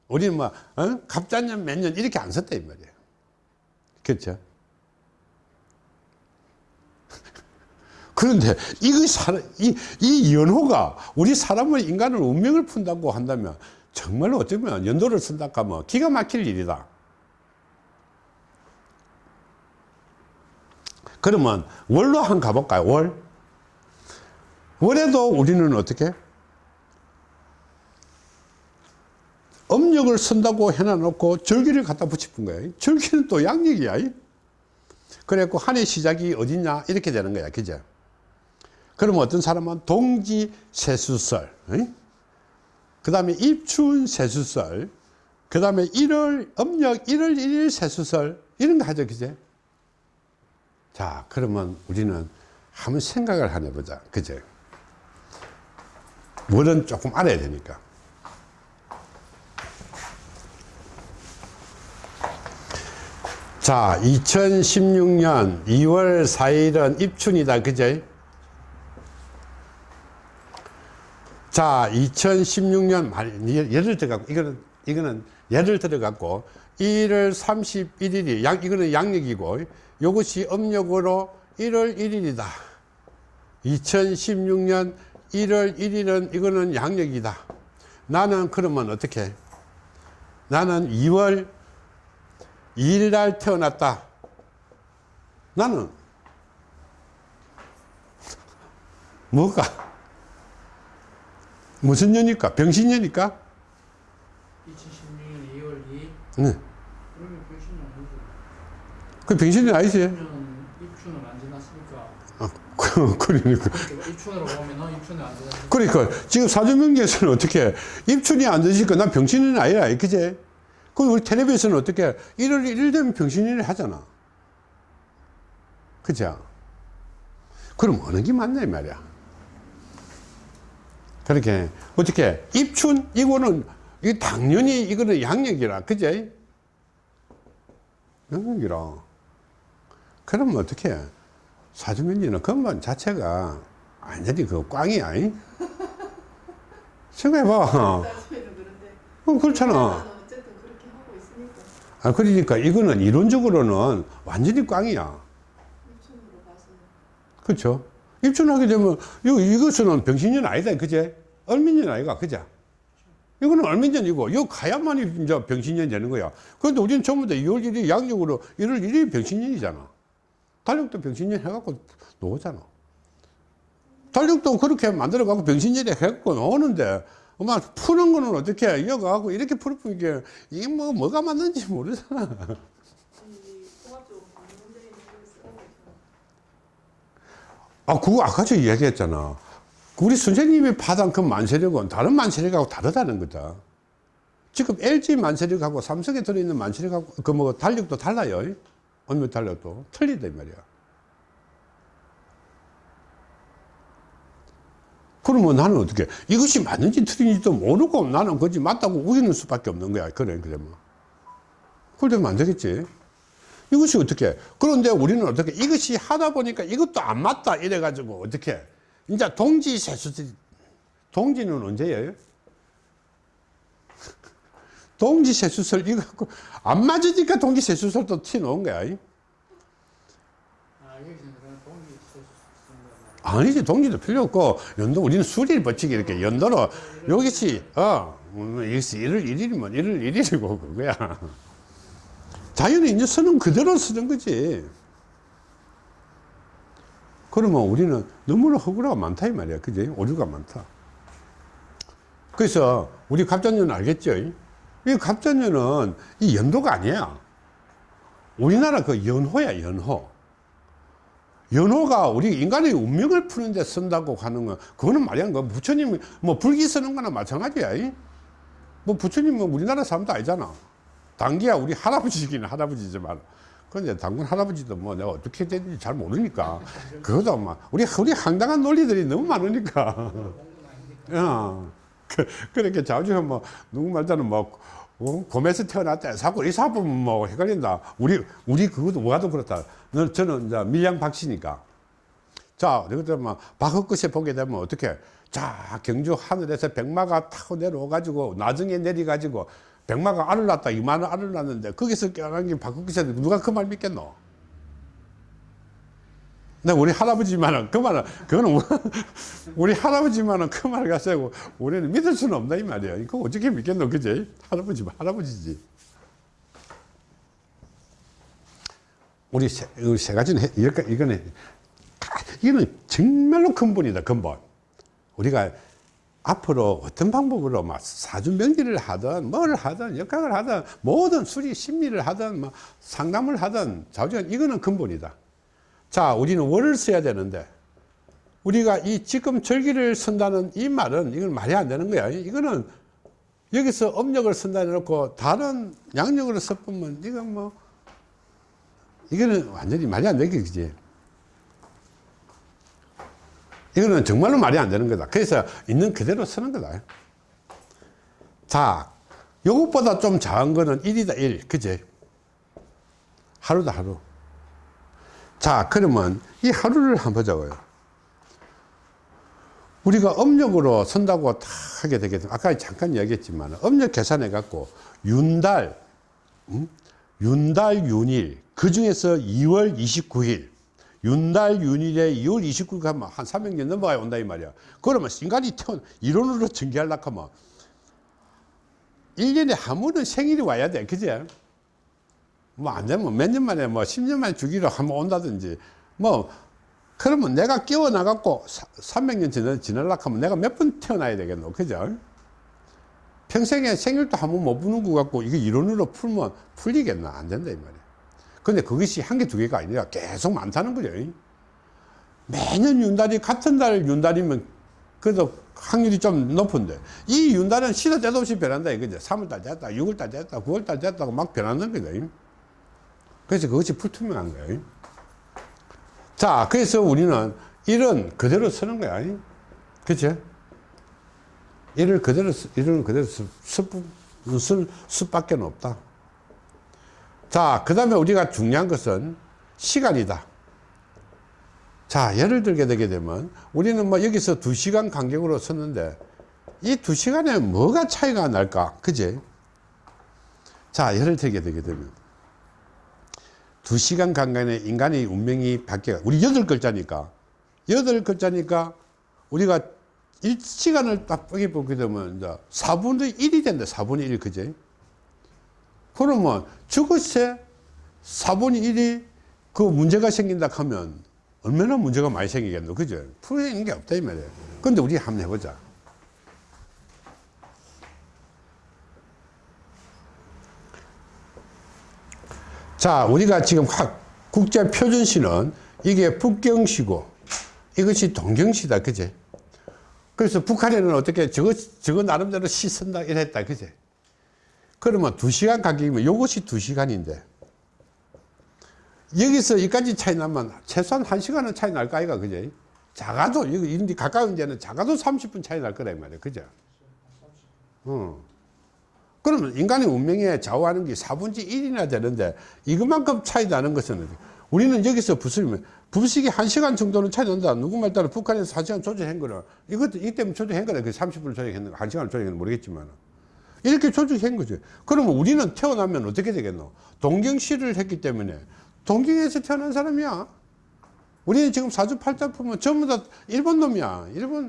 우리는 뭐 어? 갑자년 몇 년 이렇게 안 썼다 이 말이야. 그렇죠? 그런데 이, 이 연호가 우리 사람의 인간을 운명을 푼다고 한다면 정말로 어쩌면 연도를 쓴다 하면 기가 막힐 일이다. 그러면 월로 한 가볼까요? 월. 월에도 우리는 어떻게? 음력을 쓴다고 해놔놓고 절기를 갖다 붙이는 거야. 절기는 또 양력이야. 그래갖고 한 해 시작이 어딨냐? 이렇게 되는 거야. 그죠? 그러면 어떤 사람은 동지 세수설, 그 다음에 입춘 세수설, 그 다음에 1월, 음력 1월 1일 세수설, 이런 거 하죠. 그죠? 자, 그러면 우리는 한번 생각을 하나 해보자. 그죠? 뭐는 조금 알아야 되니까. 자, 2016년 2월 4일은 입춘이다. 그죠? 자, 2016년 말, 예- 예를 들어갖고, 이거는, 이거는 예를 들어갖고, 1월 31일이, 양, 이거는 양력이고, 이것이 음력으로 1월 1일이다. 2016년 1월 1일은 이거는 양력이다. 나는 그러면 어떻게? 나는 2월 2일 날 태어났다. 나는 뭐가? 무슨 년일까? 병신년일까? 2016년 2월 2일 네. 그러면 병신은 아니죠. 그 병신년 아니지? 10년 입춘은 안 지났으니까 아, 그, 그러니까. 그러니까 입춘으로 보면은 입춘은 안 지났으니까 그러니까 지금 사주명리에서는 어떻게 입춘이 안 되니까 난 병신은 아니라 그제? 그 우리 텔레비에서는 어떻게 1월 1일 되면 병신을 하잖아. 그죠? 그럼 어느 게 맞냐 이 말이야. 그렇게 어떻게 입춘 이거는 이 당연히 이거는 양력이라 그제? 양력이라. 그러면 어떻게 사주명리는 근본 자체가 완전히 그 꽝이야. 이? 생각해봐. 어, 그렇잖아. 아, 그러니까 이거는 이론적으로는 완전히 꽝이야. 그렇죠? 입춘하게 되면 이거, 이것은 병신년 아니다. 그제? 얼민년 아이가. 그제? 이거는 얼민년이고, 이거 가야만이 이제 병신년이 되는 거야. 그런데 우리는 전부 다 2월 1일 양력으로 1월 1일이 병신년이잖아. 달력도 병신년 해갖고 놓잖아. 달력도 그렇게 만들어갖고 병신년에 해갖고 나오는데, 엄마 푸는 거는 어떻게 해? 이어가고 이렇게 풀어보면 이게, 이게 뭐, 뭐가 맞는지 모르잖아. 이 통합적으로 문제인 걸 쓰라고 했잖아. 아, 그거 아까 저 이야기했잖아. 우리 선생님이 파단 그 만세력은 다른 만세력하고 다르다는 거다. 지금 LG 만세력하고 삼성에 들어있는 만세력하고 그 뭐 달력도 달라요. 어느 달력도 틀리다 이 말이야. 그러면 나는 어떻게 이것이 맞는지 틀린지도 모르고 나는 그지 맞다고 우기는 수밖에 없는 거야. 그래 그러면. 그러면 안 되겠지. 이것이 어떻게 그런데 우리는 어떻게 이것이 하다 보니까 이것도 안 맞다 이래 가지고 어떻게 이제 동지 세수 동지는 언제예요? 동지 세수설 이거 갖고 안 맞으니까 동지 세수설도 티 놓은 거야. 이. 아 아니지 동지도 필요 없고 연도 우리는 수리를 버치기 이렇게 연도로 여기시 어 음, 여기서 1월 1일이면 1월 1일이고 그거야 자연이 이제 쓰는 그대로 쓰는 거지 그러면 우리는 너무나 허구라가 많다 이 말이야 그지 오류가 많다 그래서 우리 갑자년은 알겠죠 이 갑자년은 이 연도가 아니야 우리나라 그 연호야 연호 연호가 우리 인간의 운명을 푸는데 쓴다고 하는 거 그거는 말이 안 거. 부처님이 뭐 불기 쓰는 거나 마찬가지야. 이? 뭐 부처님은 우리나라 사람도 아니잖아. 당기야 우리 할아버지긴 할아버지지만. 그런데 당군 할아버지도 뭐 내가 어떻게 되는지 잘 모르니까. 그것도 막 우리 우리 황당한 논리들이 너무 많으니까. 어. 그, 그렇게 자주 뭐 누구 말자는 뭐 어? 곰에서 태어났다. 자꾸 이 사람은 뭐 헷갈린다. 우리, 우리 그것도 와도 그렇다. 너, 저는 이제 밀양 박씨니까. 자, 그때 뭐 박헛것에 보게 되면 어떻게? 자, 경주 하늘에서 백마가 타고 내려와 가지고 나중에 내려 가지고 백마가 알을 낳았다. 이만한 알을 낳았는데 거기서 깨어난 게 박헛것에 누가 그 말 믿겠노? 근데 우리 할아버지만은 그 말은 그거는 우리 할아버지만은 그말 가지고 우리는 믿을 수는 없다 이 말이야. 이거 어떻게 믿겠노, 그지? 할아버지 할아버지지. 우리 세, 우리 세 가지는 이거는 이거는 정말로 근본이다 근본. 우리가 앞으로 어떤 방법으로 막 사주 명리를 하든 뭘 하든 역학을 하든 모든 수리 심리를 하든 뭐 상담을 하든 자우지간 이거는 근본이다. 자, 우리는 월을 써야 되는데, 우리가 이 지금 절기를 쓴다는 이 말은 이건 말이 안 되는 거야. 이거는 여기서 음력을 쓴다 해놓고 다른 양력으로 써보면 이건 뭐, 이거는 완전히 말이 안 되게, 그지? 이거는 정말로 말이 안 되는 거다. 그래서 있는 그대로 쓰는 거다. 자, 요것보다 좀 작은 거는 1이다, 1. 그지? 하루다, 하루. 자, 그러면 이 하루를 한번 보자고요. 우리가 음력으로 선다고 다 하게 되면, 아까 잠깐 이야기했지만, 음력 계산해 갖고, 윤달, 음? 윤달, 윤일, 그 중에서 2월 29일, 윤달, 윤일에 2월 29일 가면 한 300년 넘어가야 온다, 이 말이야. 그러면 인간이 태어나, 이론으로 전개하려고 하면, 1년에 한 번은 생일이 와야 돼, 그제? 뭐안 되면 몇 년 만에 뭐 10년 만에 주기로 한번 온다든지 뭐 그러면 내가 끼워 나갖고 300년 지나, 지나려고 하면 내가 몇 번 태어나야 되겠노 그죠 평생에 생일도 한 번 못 부는 것 같고 이게 이론으로 풀면 풀리겠나 안 된다 이 말이야 근데 그것이 한 개 두 개가 아니라 계속 많다는 거죠 매년 윤달이 같은 달 윤달이면 그래도 확률이 좀 높은데 이 윤달은 시도 때도 없이 변한다 이거죠 3월달 됐다 6월달 됐다 9월달 됐다고 막 변하는 거죠 그래서 그것이 불투명한 거예요. 자, 그래서 우리는 일은 그대로 쓰는 거야. 그치? 일을 그대로, 쓰, 일은 그대로 쓸, 쓸 수밖에 없다. 자, 그 다음에 우리가 중요한 것은 시간이다. 자, 예를 들게 되게 되면 우리는 뭐 여기서 두 시간 간격으로 썼는데 이 두 시간에 뭐가 차이가 날까? 그지? 자, 예를 들게 되게 되면 두 시간 간간에 인간의 운명이 바뀌어. 우리 여덟 글자니까. 여덟 글자니까 우리가 1시간을 딱 쁘게 보게 되면 이제 4분의 1이 된다. 4분의 1, 그제? 그러면 저것에 4분의 1이 그 문제가 생긴다 하면 얼마나 문제가 많이 생기겠노. 그죠? 풀리는 게 없다, 이 말이에요. 근데 우리 한번 해보자. 자, 우리가 지금 국제 표준시는 이게 북경시고 이것이 동경시다. 그제? 그래서 북한에는 어떻게 저거, 저거 나름대로 시 쓴다 이랬다. 그제? 그러면 두 시간 간격이면 이것이 두 시간인데 여기서 여기까지 차이 나면 최소한 한 시간은 차이 날거 아이가. 그제? 작아도, 이런데 가까운 데는 작아도 30분 차이 날이 말이야. 그죠? 어. 그러면 인간의 운명에 좌우하는 게 4분의 1이나 되는데 이것만큼 차이 나는 것은 우리는 여기서 부수면 부식이 1시간 정도는 차이 난다. 누구 말 따라 북한에서 4시간 조정한 거는 이것도 이 때문에 조정한 거다. 그 30분을 조정했는 거, 1시간을 조정했는 모르겠지만 이렇게 조정한 거죠. 그러면 우리는 태어나면 어떻게 되겠노? 동경시를 했기 때문에 동경에서 태어난 사람이야. 우리는 지금 사주팔자 보면 전부 다 일본 놈이야. 일본.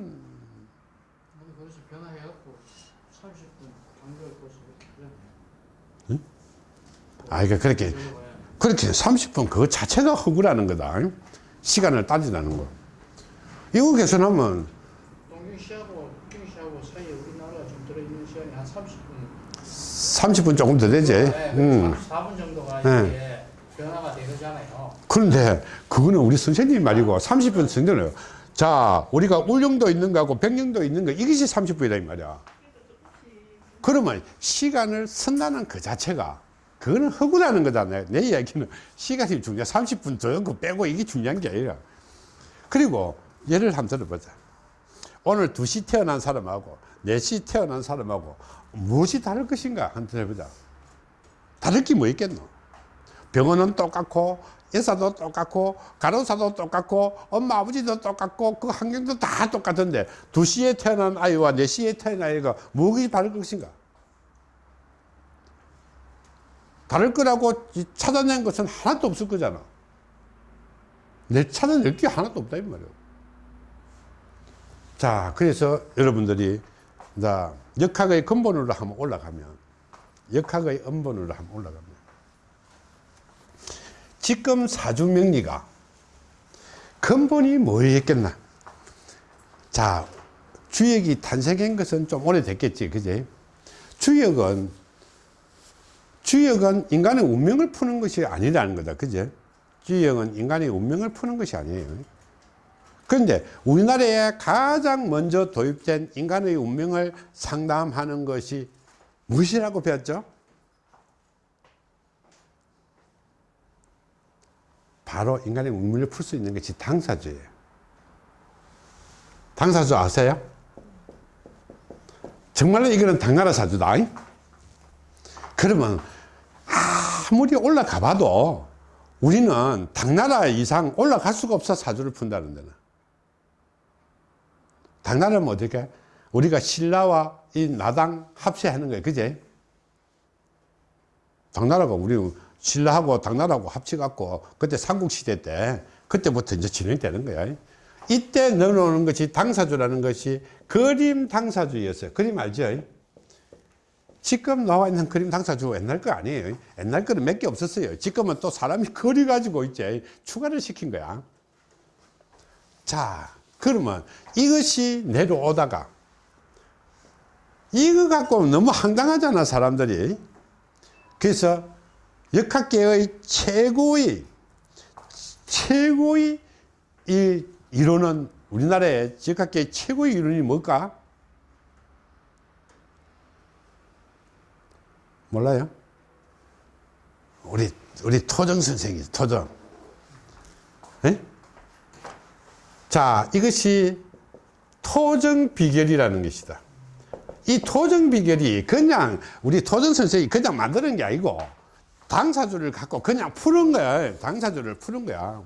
아니 그래서 변화해갖고 30분 간격을 벌써 이렇게 아, 그러니까 그렇게. 그렇게 30분 그거 자체가 허구라는 거다. 시간을 따지라는 거. 이거 개선하면 동경시하고 북경시하고 사이에 우리나라가 좀 들어있는 시간이 한 30분 30분 조금 더 되지. 네, 음. 4분 정도가 네. 이게 변화가 되잖아요 그런데 그거는 우리 선생님 말이고 30분 선생님이에요. 자, 우리가 울릉도 있는 거하고 백령도 있는 거 이것이 30분이다 이 말이야. 그러면 시간을 쓴다는 그 자체가 그거는 허구라는 거잖아요. 내 이야기는 시간이 중요해. 30분 더그 빼고 이게 중요한 게 아니라. 그리고 예를 한번 들어보자. 오늘 2시 태어난 사람하고 4시 태어난 사람하고 무엇이 다를 것인가 한번 들어보자. 다를 게 뭐 있겠노? 병원은 똑같고 의사도 똑같고 간호사도 똑같고 엄마 아버지도 똑같고 그 환경도 다 똑같은데 2시에 태어난 아이와 4시에 태어난 아이가 무엇이 다를 것인가? 다를 거라고 찾아낸 것은 하나도 없을 거잖아. 내 찾아낼 게 하나도 없다 이 말이야. 자, 그래서 여러분들이 자, 역학의 근본으로 한번 올라가면 역학의 음본으로 한번 올라가면 지금 사주명리가 근본이 뭐였겠나? 자, 주역이 탄생한 것은 좀 오래됐겠지, 그지? 주역은, 주역은 인간의 운명을 푸는 것이 아니라는 거다, 그지? 주역은 인간의 운명을 푸는 것이 아니에요. 그런데 우리나라에 가장 먼저 도입된 인간의 운명을 상담하는 것이 무엇이라고 배웠죠? 바로 인간의 운명을 풀 수 있는 것이 당사주예요. 당사주 아세요? 정말로 이거는 당나라 사주다. 그러면 아무리 올라가 봐도 우리는 당나라 이상 올라갈 수가 없어 사주를 푼다는 데는. 당나라는 어떻게? 우리가 신라와 이 나당 합세하는 거예요. 그제? 당나라가 우리 신라하고 당나라하고 합쳐갖고 그때 삼국시대 때 그때부터 이제 진행되는 거야. 이때 넣어놓는 것이 당사주라는 것이 그림 당사주였어요. 그림 알죠? 지금 나와 있는 그림 당사주 옛날 거 아니에요. 옛날 거는 몇 개 없었어요. 지금은 또 사람이 그려가지고 이제 추가를 시킨 거야. 자, 그러면 이것이 내려오다가 이거 갖고 너무 황당하잖아, 사람들이. 그래서 역학계의 최고의 최고의 이 이론은 우리나라의 역학계의 최고의 이론이 뭘까? 몰라요? 우리 우리 토정 선생이 토정. 에? 자, 이것이 토정 비결이라는 것이다. 이 토정 비결이 그냥 우리 토정 선생이 그냥 만드는 게 아니고 당사주를 갖고 그냥 푸는 거야. 당사주를 푸는 거야.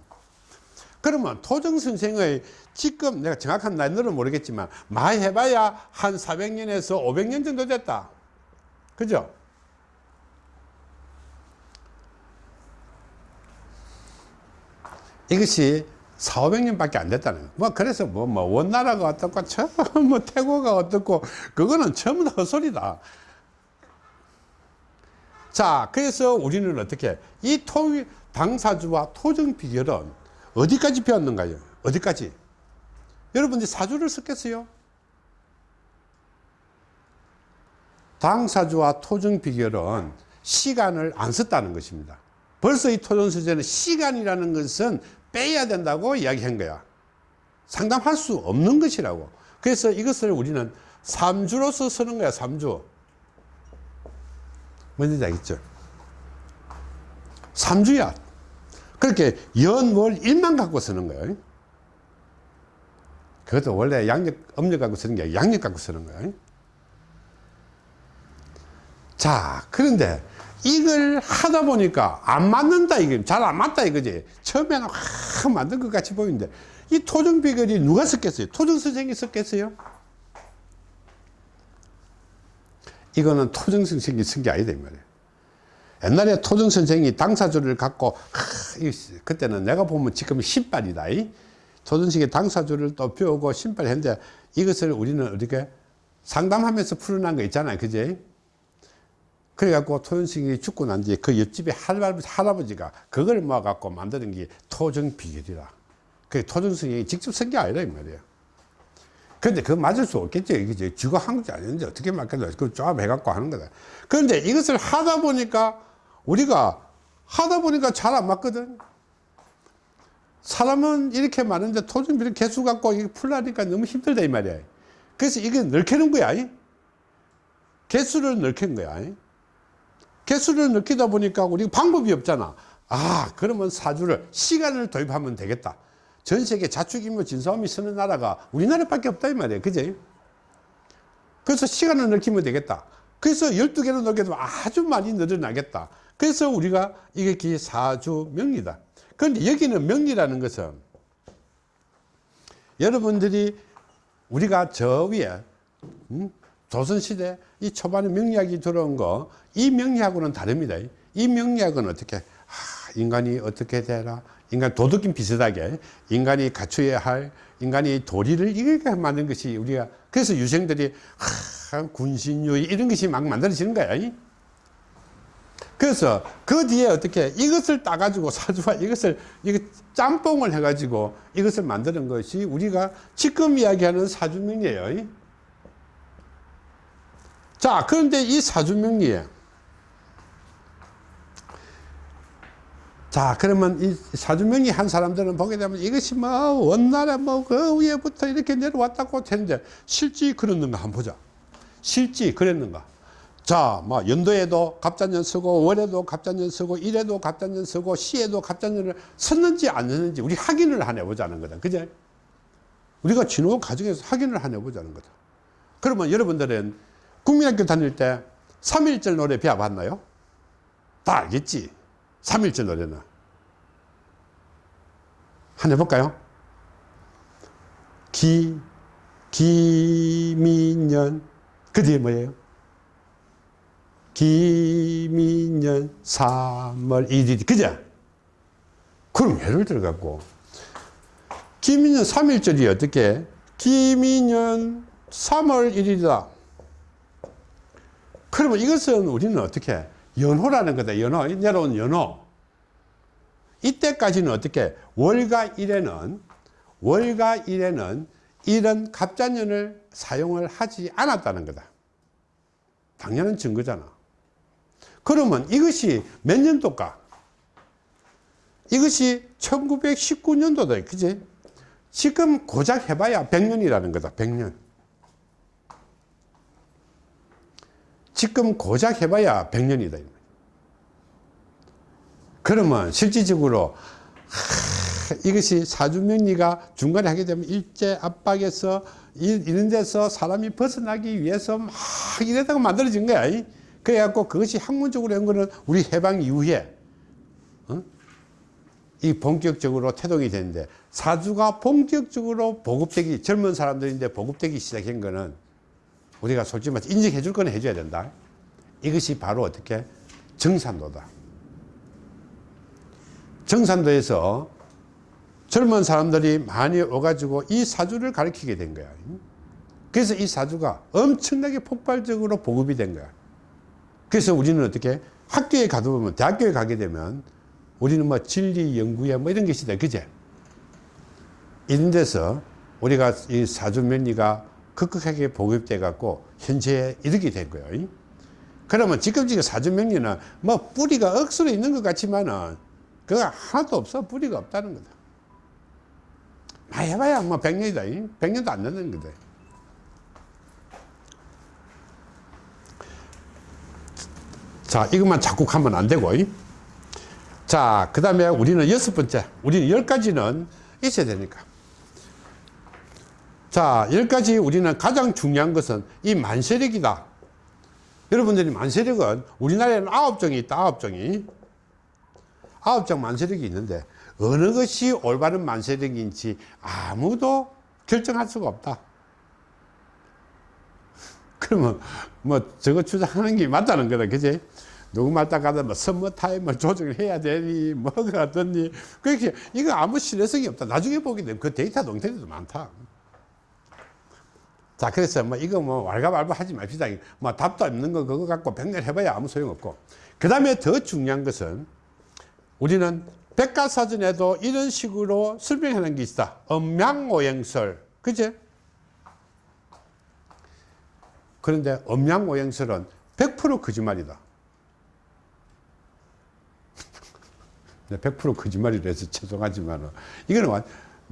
그러면 토정 선생의 지금 내가 정확한 나이는 모르겠지만 많이 해봐야 한 400년에서 500년 정도 됐다. 그죠? 이것이 4, 500년밖에 안 됐다는 거예요. 뭐 그래서 뭐, 뭐 원나라가 어떻고 뭐 태고가 어떻고 그거는 전부 다 헛소리다. 자, 그래서 우리는 어떻게 이 토, 당사주와 토정 비결은 어디까지 배웠는가요? 어디까지? 여러분들이 사주를 썼겠어요? 당사주와 토정 비결은 시간을 안 썼다는 것입니다. 벌써 이 선생은 시간이라는 것은 빼야 된다고 이야기한 거야. 상담할 수 없는 것이라고. 그래서 이것을 우리는 삼주로서 쓰는 거야, 삼주. 뭔지 알겠죠? 삼주야. 그렇게 연, 월, 일만 갖고 쓰는 거예요. 그것도 원래 양력, 음력 갖고 쓰는 게 양력 갖고 쓰는 거예요. 자, 그런데 이걸 하다 보니까 안 맞는다, 이게. 잘 안 맞다, 이거지. 처음에는 확 만든 것 같이 보이는데, 이 토정 비결이 누가 썼겠어요? 토정 선생이 썼겠어요? 이거는 토정 선생이 쓴 게 아니다, 이 말이에요. 옛날에 토정 선생이 당사주를 갖고, 그때는 내가 보면 지금 신발이다. 이. 조선시대 당사주를 또 배우고 신발 했는데 이것을 우리는 어떻게 상담하면서 풀어난 거 있잖아요. 그지? 그래갖고 토현승이 죽고 난 뒤에 그 옆집에 할아버지, 할아버지가 그걸 모아갖고 만드는 게 토정 비결이라. 그 토정승이 직접 쓴 게 아니라 이 말이에요. 근데 그거 맞을 수 없겠죠. 이게 쥐가 한국이 아닌데 어떻게 맞겠노. 그 조합해갖고 하는 거다. 그런데 이것을 하다 보니까 우리가 하다 보니까 잘 안 맞거든. 사람은 이렇게 많은데 토종비를 개수 갖고 풀라니까 너무 힘들다 이 말이야. 그래서 이게 넓히는 거야. 이. 개수를 넓힌 거야. 이. 개수를 넓히다 보니까 우리 방법이 없잖아. 아, 그러면 사주를 시간을 도입하면 되겠다. 전 세계 자축인묘 진사오미 쓰는 나라가 우리나라밖에 없다 이 말이야. 그지? 그래서 시간을 넓히면 되겠다. 그래서 12개로 넓게 되면 아주 많이 늘어나겠다. 그래서 우리가 이게 사주 명리다. 그런데 여기는 명리라는 것은 여러분들이 우리가 저 위에 음? 조선시대 이 초반에 명리학이 들어온 거 이 명리학과는 다릅니다. 이 명리학은 어떻게 하, 인간이 어떻게 되라 인간 도덕인 비슷하게 인간이 갖춰야 할 인간이 도리를 이렇게 만든 것이 우리가 그래서 유생들이 하, 군신유의 이런 것이 막 만들어지는 거야. 이? 그래서 그 뒤에 어떻게 이것을 따가지고 사주와 이것을 이거 짬뽕을 해가지고 이것을 만드는 것이 우리가 지금 이야기하는 사주명리예요. 자, 그런데 이 사주명리에 자, 그러면 이 사주명리 한 사람들은 보게 되면 이것이 뭐 원나라 뭐 그 위에부터 이렇게 내려왔다고 했는데 실제 그랬는가 한번 보자. 실제 그랬는가. 자, 뭐 연도에도 갑자년 쓰고 월에도 갑자년 쓰고 일에도 갑자년 쓰고 시에도 갑자년을 썼는지 안 썼는지 우리 확인을 한 해보자는 거다. 그제? 우리가 진호 과정에서 확인을 한 해보자는 거다. 그러면 여러분들은 국민학교 다닐 때 3.1절 노래 배워봤나요? 다 알겠지? 3.1절 노래는. 한 해볼까요? 기, 기민년. 그 뒤에 뭐예요? 기민년 3월 1일 그죠? 그럼 예를 들어 갖고 기민년 3일절이 어떻게 기민년 3월 1일이다 그러면 이것은 우리는 어떻게 연호라는 거다 연호 내려온 연호 이때까지는 어떻게 월과 일에는 월과 일에는 이런 갑자년을 사용을 하지 않았다는 거다 당연한 증거잖아 그러면 이것이 몇 년도까? 이것이 1919년도다. 그지? 지금 고작 해봐야 100년이라는 거다. 100년. 지금 고작 해봐야 100년이다. 그러면 실질적으로 하, 이것이 사주명리가 중간에 하게 되면 일제 압박에서 이런 데서 사람이 벗어나기 위해서 막 이러다가 만들어진 거야. 그래갖고 그것이 학문적으로 한 거는 우리 해방 이후에 어? 이 본격적으로 태동이 되는데 사주가 본격적으로 보급되기 젊은 사람들인데 보급되기 시작한 거는 우리가 솔직히 말해서 인정해 줄 거는 해줘야 된다. 이것이 바로 어떻게? 정산도다. 정산도에서 젊은 사람들이 많이 오가지고 이 사주를 가르치게 된 거야. 그래서 이 사주가 엄청나게 폭발적으로 보급이 된 거야. 그래서 우리는 어떻게? 학교에 가다 보면 대학교에 가게 되면 우리는 뭐 진리 연구에 뭐 이런 것이다 그제? 이런 데서 우리가 이 사주 면리가 급격하게 보급돼 갖고 현재에 이르게 된 거예요 그러면 지금 지금 사주명리는 뭐 뿌리가 억수로 있는 것 같지만은 그거 하나도 없어 뿌리가 없다는 거다 많이 해봐야 뭐 100년이다 100년도 안 되는 거다 자, 이것만 자꾸 하면 안 되고. 자, 그 다음에 우리는 여섯 번째. 우리는 열 가지는 있어야 되니까. 자, 열 가지 우리는 가장 중요한 것은 이 만세력이다. 여러분들이 만세력은 우리나라에는 아홉 종이 있다. 아홉 종이. 아홉 종 만세력이 있는데 어느 것이 올바른 만세력인지 아무도 결정할 수가 없다. 그러면 뭐 저거 주장하는 게 맞다는 거다. 그지? 누구 말마따나 뭐 서머 타임을 조정을 해야 되니 뭐가 어떻니 그렇게 이거 아무 신뢰성이 없다 나중에 보게 되면 그 데이터 엉터리도 많다 자 그래서 뭐 이거 뭐 왈가왈부 하지 맙시다. 뭐 답도 없는 거 그거 갖고 백날 해봐야 아무 소용없고. 그 다음에 더 중요한 것은 우리는 백과사전에도 이런 식으로 놓은 게 있다. 음양오행설. 그제? 그런데 음양오행설은 100% 거짓말이다. 100% 거짓말이라 해서 죄송하지만 이거는 완-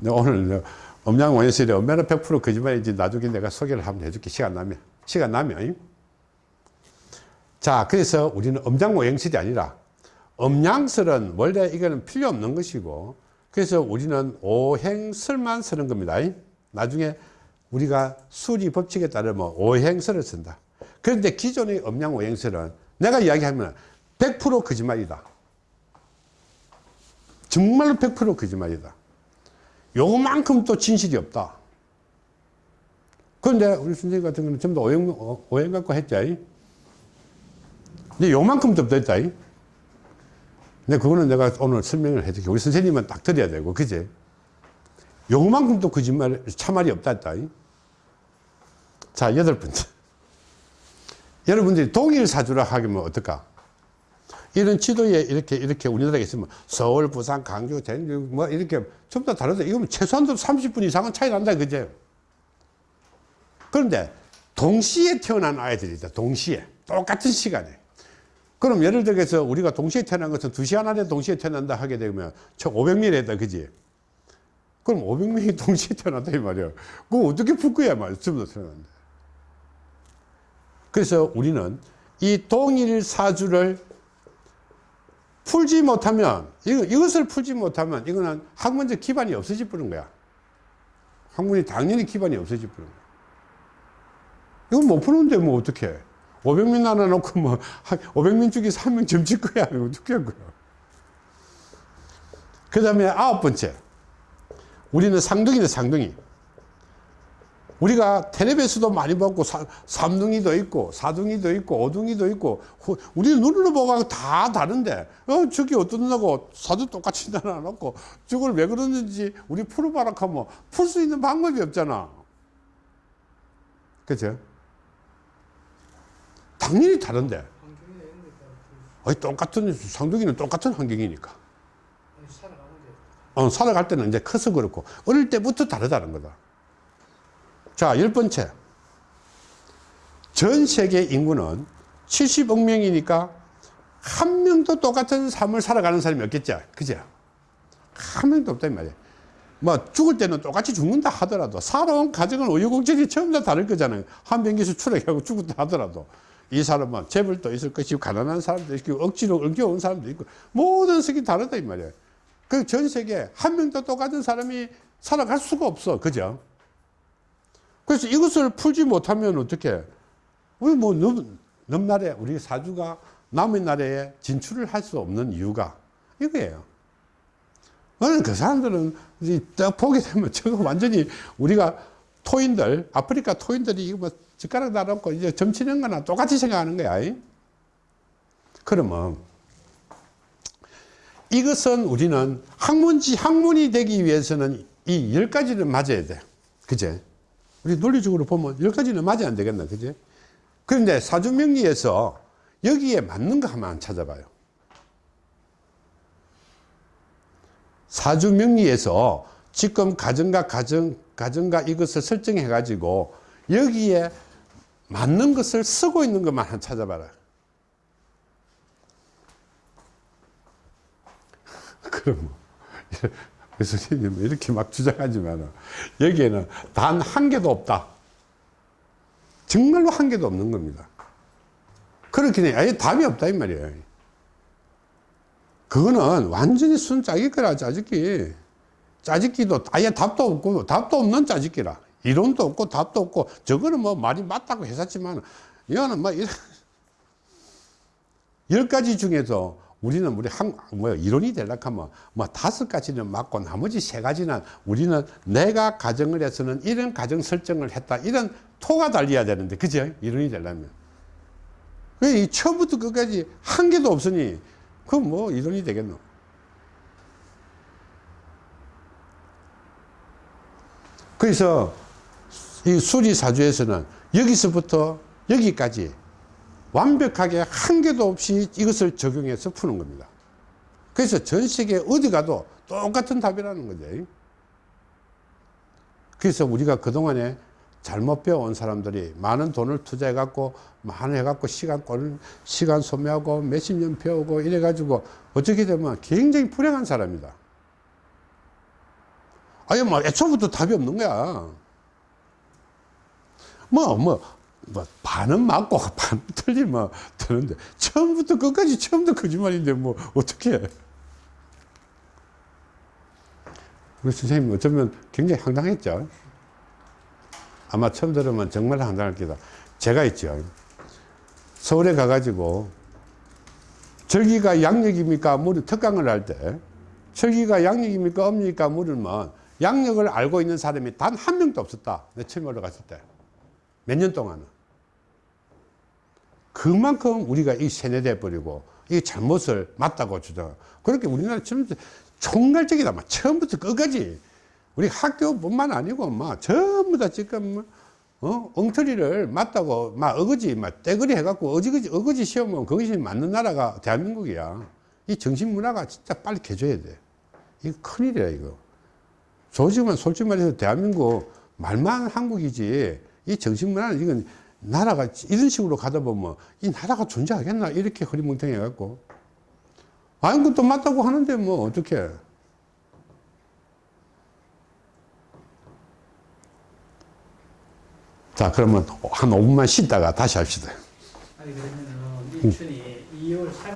오늘 음양오행설이 얼마나 100% 거짓말인지 나중에 내가 소개를 한번 해줄게. 시간 나면. 시간 나면. 자 그래서 우리는 음양오행설이 아니라 음양설은 원래 이거는 필요 없는 것이고 그래서 우리는 오행설만 쓰는 겁니다. 나중에 우리가 수리 법칙에 따르면 오행설을 쓴다. 그런데 기존의 음양 오행설은 내가 이야기하면 100% 거짓말이다. 정말로 100% 거짓말이다 요만큼 또 진실이 없다 그런데 우리 선생님 같은 경우는 전부 다 오행, 어, 오행 갖고 했죠 근데 요만큼도 없다 근데 그거는 내가 오늘 설명을 해줄게. 우리 선생님은 딱 드려야 되고, 그지? 요만큼도 거짓말, 참말이 없다 했다. 자, 여덟 번째. 여러분들이 동일 사주라 하면 어떨까? 이런 지도에 이렇게, 이렇게 우리나라에 있으면 서울, 부산, 강주, 전주, 뭐 이렇게 전부 다 다르다. 이거면 최소한도 30분 이상은 차이 난다. 그제? 그런데 동시에 태어난 아이들이다. 동시에. 똑같은 시간에. 그럼 예를 들어서 우리가 동시에 태어난 것은 2시간 안에 동시에 태어난다 하게 되면 총 500명이랬다 그지 그럼 500명이 동시에 태어났다 이 말이야 그거 어떻게 풀 거야 말이야 전부 다 태어난다 그래서 우리는 이 동일 사주를 풀지 못하면 이것을 풀지 못하면 이거는 학문적 기반이 없어질 뿐인 거야. 학문이 당연히 기반이 없어질 뿐인 거야. 이건 못 푸는데 뭐 어떡해? 500명 나눠놓고 뭐 500명 중에서 한명 점칠 거야? 어떻게 할 거야 그 다음에 아홉 번째. 우리는 상둥이네 상둥이 우리가 텔레비에서도 많이 봤고 사, 삼둥이도 있고 사둥이도 있고 오둥이도 있고 후, 우리 눈으로 보고 다 다른데. 어 저기 어떻냐고 사도 똑같이 나눠놓고 저걸 왜 그러는지 우리 풀어봐라 하면 풀 수 있는 방법이 없잖아. 그죠? 당연히 다른데. 아니, 똑같은 상둥이는 똑같은 환경이니까. 어, 살아갈 때는 이제 커서 그렇고 어릴 때부터 다르다는 거다 자 열 번째. 전 세계 인구는 70억 명이니까 한 명도 똑같은 삶을 살아가는 사람이 없겠죠? 그죠? 한 명도 이 말이야 뭐 죽을 때는 똑같이 죽는다 하더라도 살아온 가정은 우여곡절이 전부 다 다를 거잖아요. 한 병기에서 추락하고 죽었다 하더라도 이 사람은 재벌도 있을 것이고 가난한 사람도 있고 억지로 엉겨온 사람도 있고 모든 색이 다르다 이 말이에요. 그 전 세계에 한 명도 똑같은 사람이 살아갈 수가 없어. 그죠 그래서 이것을 풀지 못하면 어떻게 우리 뭐 넘, 넘날에 우리 사주가 남의 나라에 진출을 할 수 없는 이유가 이거예요. 그 사람들은 딱 보게 되면 저거 완전히 우리가 토인들 아프리카 토인들이 이거 뭐 젓가락 달아놓고 이제 점치는 거나 똑같이 생각하는 거야. 이? 그러면 이것은 우리는 학문지 학문이 되기 위해서는 이 열 가지를 맞아야 돼. 그제 우리 논리적으로 보면 열 가지는 맞아야 안 되겠나 그제 그런데 사주명리에서 여기에 맞는 거 한번 찾아봐요. 사주명리에서 지금 가정과 가정, 가정과 이것을 설정해 가지고 여기에 맞는 것을 쓰고 있는 것만 한 찾아봐라. 그럼 뭐, 선생님 이렇게 막 주장하지만 여기에는 단 한 개도 없다. 정말로 한 개도 없는 겁니다. 그렇긴 해. 아예 답이 없다 이 말이에요. 그거는 완전히 순 짜깁기라 짜깁기 짜깁기도 아예 답도 없고 답도 없는 짜깁기라 이론도 없고 답도 없고 저거는 뭐 말이 맞다고 했었지만 이거는 뭐 열 가지 중에서 우리는 우리 한, 뭐 이론이 되려고 하면 뭐 다섯 가지는 맞고 나머지 세 가지는 우리는 내가 가정을 해서는 이런 가정 설정을 했다. 이런 토가 달려야 되는데 그죠? 이론이 되려면. 이 처음부터 끝까지 한 개도 없으니 그건 뭐 이론이 되겠노? 그래서 이 수리사주에서는 여기서부터 여기까지 완벽하게 한 개도 없이 이것을 적용해서 푸는 겁니다. 그래서 전 세계 어디 가도 똑같은 답이라는 거죠. 그래서 우리가 그동안에 잘못 배워온 사람들이 많은 돈을 투자해 갖고 많이 해 갖고 시간 꼴 시간 소모하고 몇십 년 배우고 이래 가지고 어떻게 되면 굉장히 불행한 사람이다. 아니 뭐 애초부터 답이 없는 거야. 뭐뭐 뭐 반은 맞고 반은 틀리면 되는데 처음부터 끝까지 처음부터 거짓말인데 뭐 어떻게 해? 우리 선생님 어쩌면 굉장히 황당했죠. 아마 처음 들으면 정말 황당할 거다. 제가 있죠. 서울에 가가지고 절기가 양력입니까? 물은 특강을 할 때 절기가 양력입니까? 음력입니까? 물으면 양력을 알고 있는 사람이 단 한 명도 없었다. 내 처음 올라갔을 때. 몇 년 동안은. 그만큼 우리가 이 세뇌돼 버리고 이 잘못을 맞다고 주장. 그렇게 우리나라 지금 총괄적이다. 막 처음부터 끝까지 우리 학교뿐만 아니고 막 전부 다 지금 어 엉터리를 맞다고 막 어거지 막 떼거리 해갖고 어지거지 어거지 시험은 그것이 맞는 나라가 대한민국이야. 이 정신 문화가 진짜 빨리 개줘야 돼. 이거 큰일이야 이거. 조지만 솔직히 말해서 대한민국 말만 한국이지 이 정신 문화는 이건 나라가 이런 식으로 가다 보면 이 나라가 존재하겠나? 이렇게 허리멍텅해 갖고. 아니 그것도 맞다고 하는데 뭐 어떻게 자 그러면 한 5분만 쉬다가 다시 합시다. 아니 그러면은 우리 춘이 2월 3